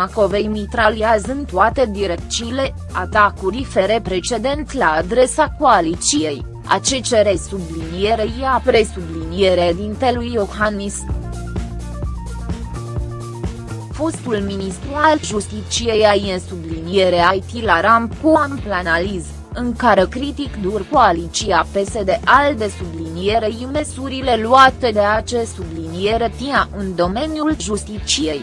Macovei mitraliază în toate direcțiile, atacuri fere precedent la adresa coaliției, a ce cere sublinierei a presubliniere dintelui Iohannis fostul ministru al Justiciei a în subliniere IT la ramp cu ampl analiz, în care critic dur coaliția PSD al de sublinierei măsurile luate de acest subliniere TIA în domeniul justiciei.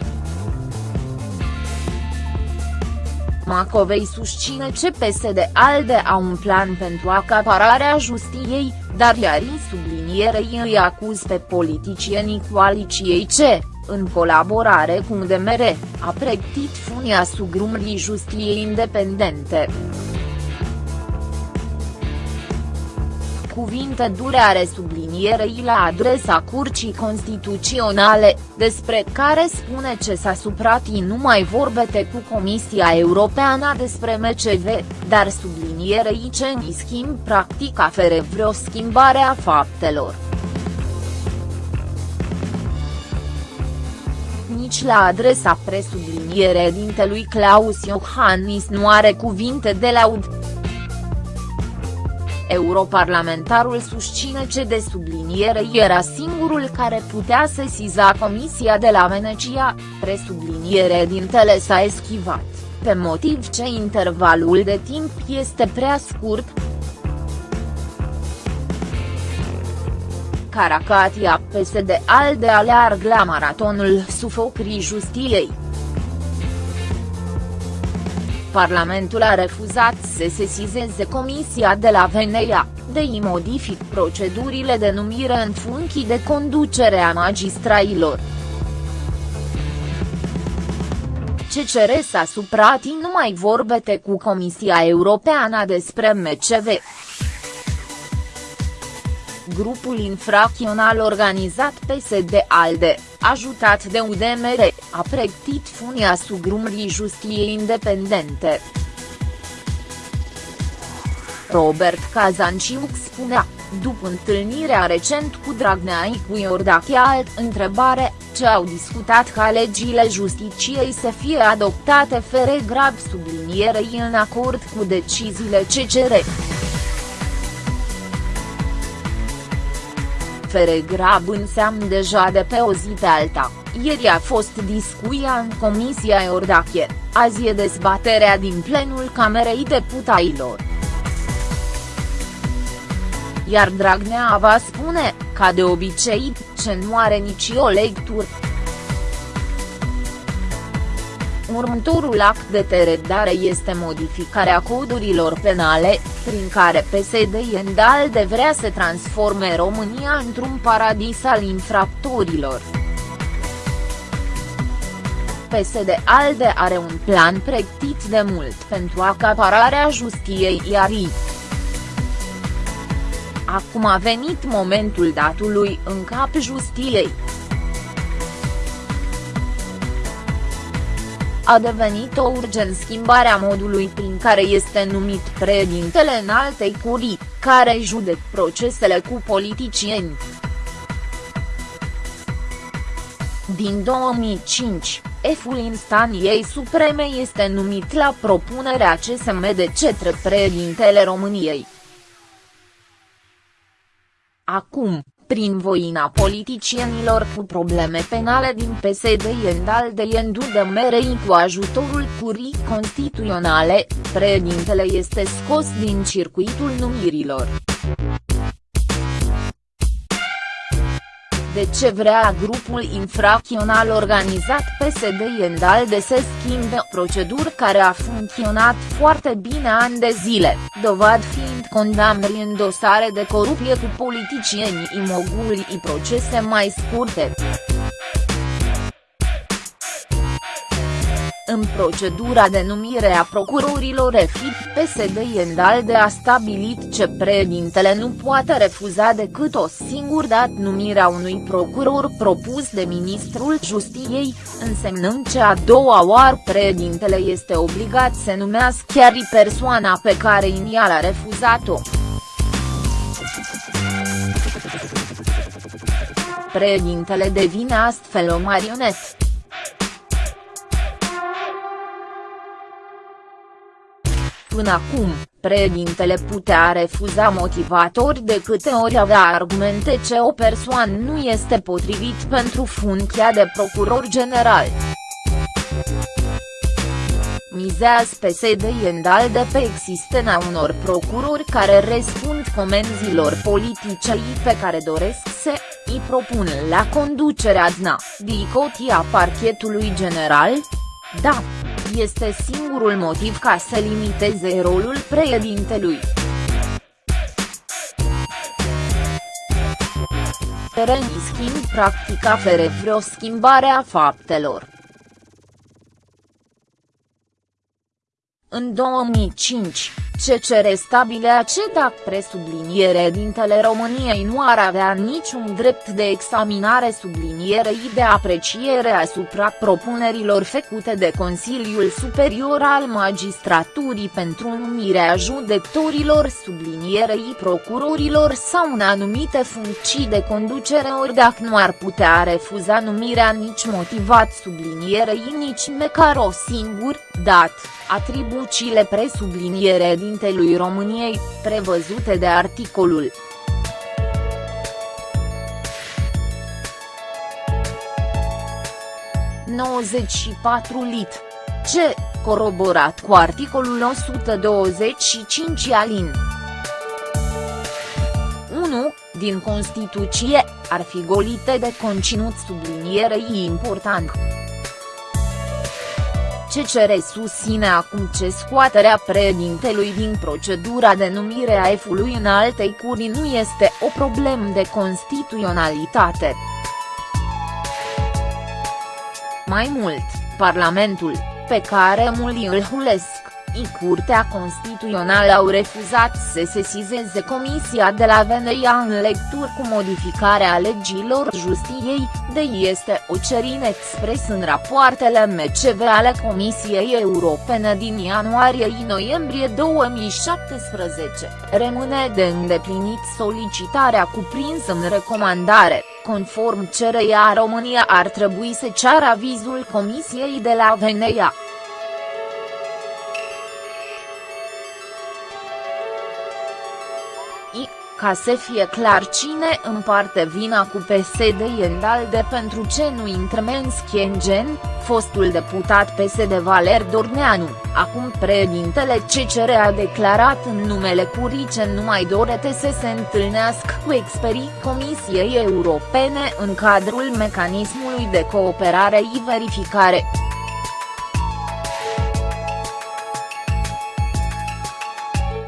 Macovei susține ce PSD ALDE au un plan pentru acapararea justiției, iar Iarii sublinierei îi acuz pe politicienii coaliției ce, în colaborare cu DMR, a pregătit funia sugrumrii justiției independente. Cuvinte dure are sublinierei la adresa Curcii Constituționale, despre care spune ce s-a supratii nu mai vorbete cu Comisia Europeană despre MCV, dar sublinierei ce în schimb practic afere vreo schimbare a faptelor. nici la adresa presubliniere dintelui Claus Iohannis nu are cuvinte de laud. Europarlamentarul susține ce de subliniere era singurul care putea sesiza Comisia de la Venecia, presubliniere dintele s-a eschivat, pe motiv ce intervalul de timp este prea scurt, Caracatia PSD ALDE alearg la maratonul sufocrii justiei. Parlamentul a refuzat să sesizeze Comisia de la Venea, de i modific procedurile de numire în funcții de conducere a magistrailor. CCR s-a suprat nu mai vorbete cu Comisia Europeană despre MCV grupul infracțional organizat PSD-ALDE, ajutat de UDMR, a pregătit funia sugrumrii justiei independente. Robert Kazanciuc spunea, după întâlnirea recent cu Dragnea cu Iordache alt întrebare, ce au discutat ca legile justiciei să fie adoptate fere grab sublinierei în acord cu deciziile CCR. Fere grab înseamnă deja de pe o zi pe alta, ieri a fost discuția în Comisia Iordache, azi e dezbaterea din plenul Camerei Deputailor. Iar Dragnea va spune, ca de obicei, ce nu are nici o Următorul act de teredare este modificarea codurilor penale, prin care PSD Endalde vrea să transforme România într-un paradis al infractorilor. PSD ALDE are un plan pregătit de mult pentru acapararea justiei iarii. Acum a venit momentul datului în cap justiei. A devenit o urgent schimbarea modului prin care este numit președintele în altei curii, care judec procesele cu politicieni. Din 2005, F-ul instanției supreme este numit la propunerea CSM de cetre președintele României. Acum, prin voina politicienilor cu probleme penale din PSD Iendal de Iendu de Merei cu ajutorul curii constituționale, președintele este scos din circuitul numirilor. de ce vrea grupul infracțional organizat PSD Iendal de să schimbe proceduri care a funcționat foarte bine ani de zile, dovad fiind condamnări în dosare de corupție cu politicieni imoguli și procese mai scurte. În procedura de numire a procurorilor EFIP, PSD Endalde a stabilit ce președintele nu poate refuza decât o singură dată numirea unui procuror propus de ministrul Justiției, însemnând ce a doua oară președintele este obligat să numească chiar persoana pe care inițial a refuzat-o. Președintele devine astfel o marionetă. Până acum, președintele putea refuza motivatori de câte ori avea argumente ce o persoană nu este potrivit pentru funcția de procuror general. Mizează PSD de pe existența unor procurori care răspund comenzilor politice pe care doresc să îi propun la conducerea DNA, dicotia parchetului general? Da, este singurul motiv ca să limiteze rolul președintelui. În schimb practica fere vreo schimbare a faptelor. În 2005, CCR stabile CEDAC presubliniere dintele României nu ar avea niciun drept de examinare sublinierei de apreciere asupra propunerilor făcute de Consiliul Superior al Magistraturii pentru numirea judecătorilor sublinierei procurorilor sau în anumite funcții de conducere ori dacă nu ar putea refuza numirea nici motivat sublinierei nici măcar o singur, dat, atribuțiile presubliniere președintelui României, prevăzute de articolul. ...94 lit. C. Coroborat cu articolul 125 alin. 1. Din Constituție, ar fi golite de conținut sublinierei important. CCR susține acum ce scoaterea președintelui din procedura de numire a F-ului în altei curi nu este o problemă de constituționalitate. Mai mult, Parlamentul, pe care mulți îl hulesc, Curtea Constituțională au refuzat să sesizeze Comisia de la Veneia în lectură cu modificarea legilor justiției, de este o cerine expres în rapoartele MCV ale Comisiei Europene din ianuarie-noiembrie 2017, rămâne de îndeplinit solicitarea cuprinsă în recomandare, conform cereia România ar trebui să ceară avizul Comisiei de la Veneia. Ca să fie clar cine împarte vina cu PSD Iendalde pentru ce nu intră Schiengen, fostul deputat PSD Valer Dorneanu, acum președintele CCR a declarat în numele curii ce nu mai dorete să se întâlnească cu experii Comisiei Europene în cadrul mecanismului de cooperare și verificare.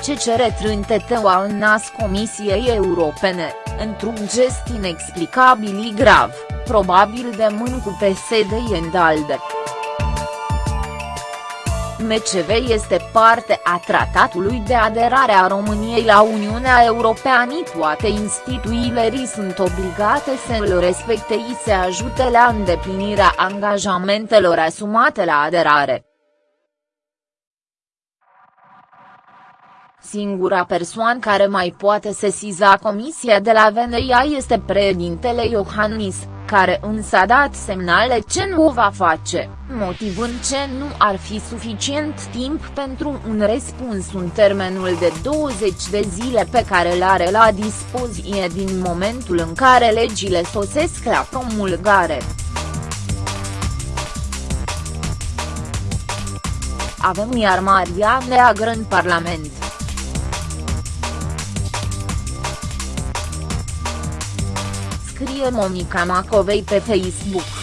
CCR trânteteua în nas Comisiei Europene, într-un gest inexplicabil grav, probabil de mân cu PSD Endalde. MCV este parte a tratatului de aderare a României la Uniunea Europeană toate instituțiile sunt obligate să îl respecte și să ajute la îndeplinirea angajamentelor asumate la aderare. Singura persoană care mai poate sesiza comisia de la Veneia este președintele Iohannis, care însă a dat semnale ce nu o va face, motivând ce nu ar fi suficient timp pentru un răspuns în termenul de 20 de zile pe care îl are la dispoziție din momentul în care legile sosesc la promulgare. Avem iar Maria Neagră în Parlament. Monica Macovei pe Facebook.